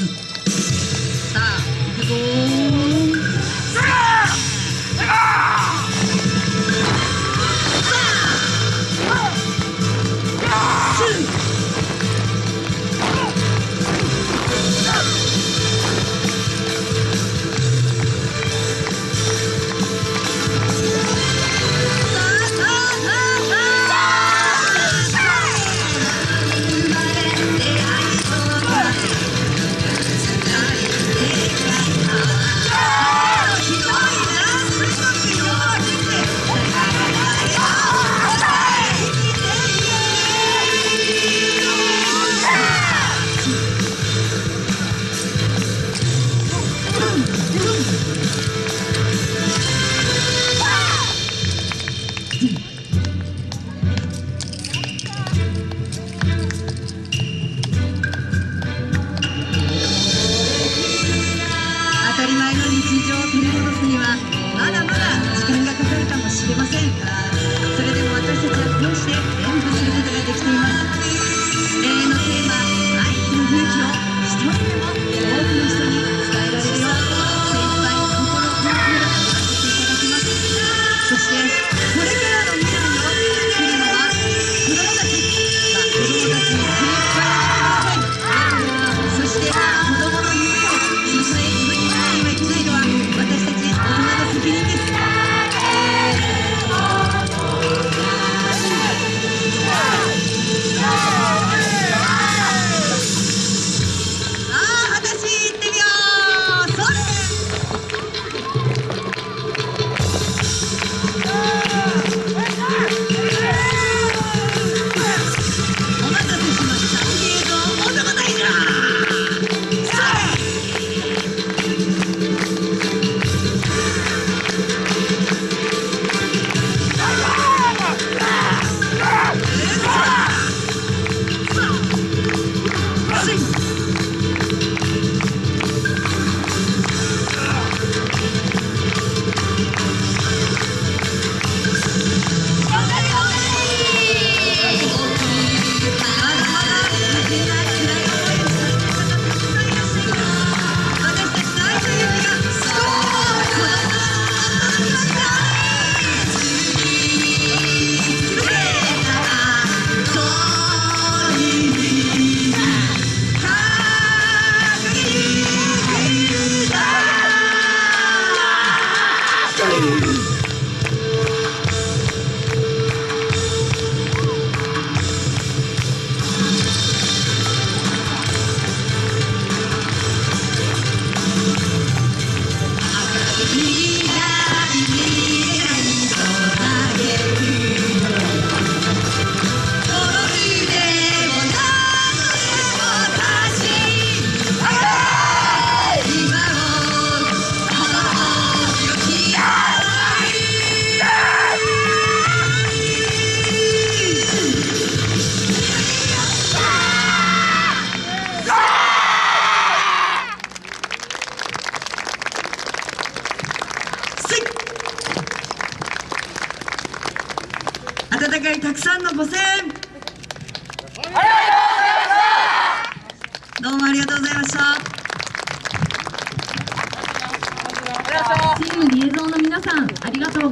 うん。温かいたくさんのご声援。どうもありがとうございました。チームリエゾンの皆さんありがとう